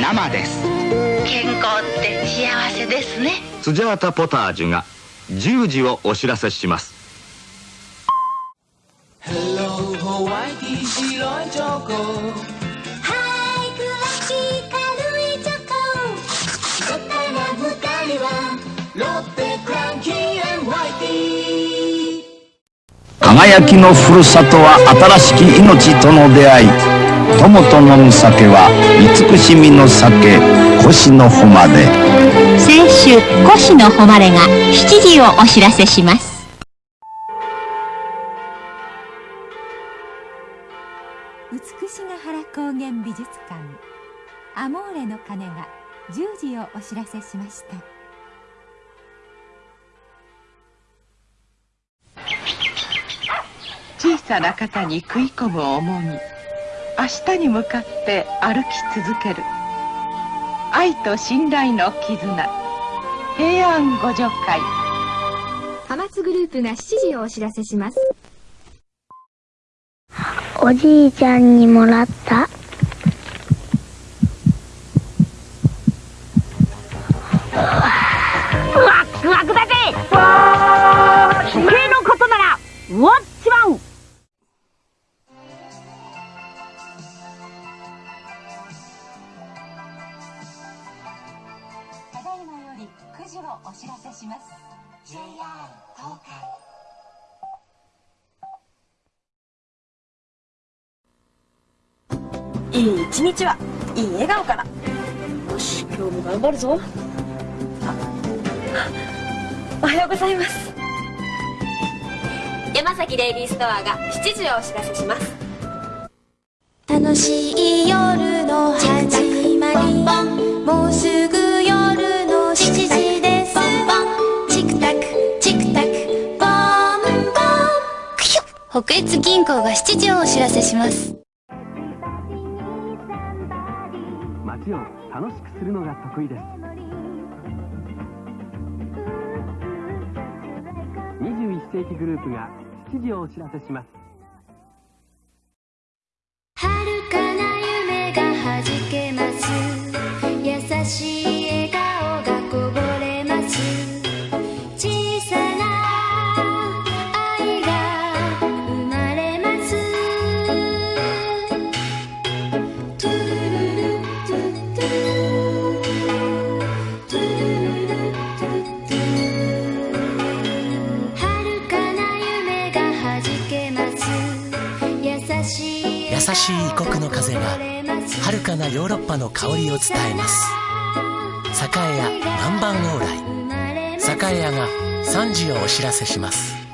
生です健康って幸せですね。スジャータポタージュが10時をお知らせします。Hello ホワイティ白いチョコはいクラシ軽いチョコ絶対な二人はロッテクランキーホワイティ輝きのふるさとは新しき命との出会い友と飲む酒は慈しみの酒腰の誉れ。先週越の誉れが7時をお知らせします。美しが原高原美術館。アモーレの鐘が10時をお知らせしました。小さな方に食い込む重み明日に向かって歩き続ける。愛と信頼の絆。平安互助会。ハマツグループが7時をお知らせします。おじいちゃんにもらった。より9時をお知らせします。JR 東海。いい一日は。いい笑顔からよし今日も頑張るぞ。あおはようございます。山崎レイリーストアが7時をお知らせします。楽しい北越銀行が7時をお知らせします。街を楽しくするのが得意です。21世紀グループが7時をお知らせします。しい異国の風が遥かなヨーロッパの香りを伝えます。栄屋南蛮往来。栄屋が3時をお知らせします。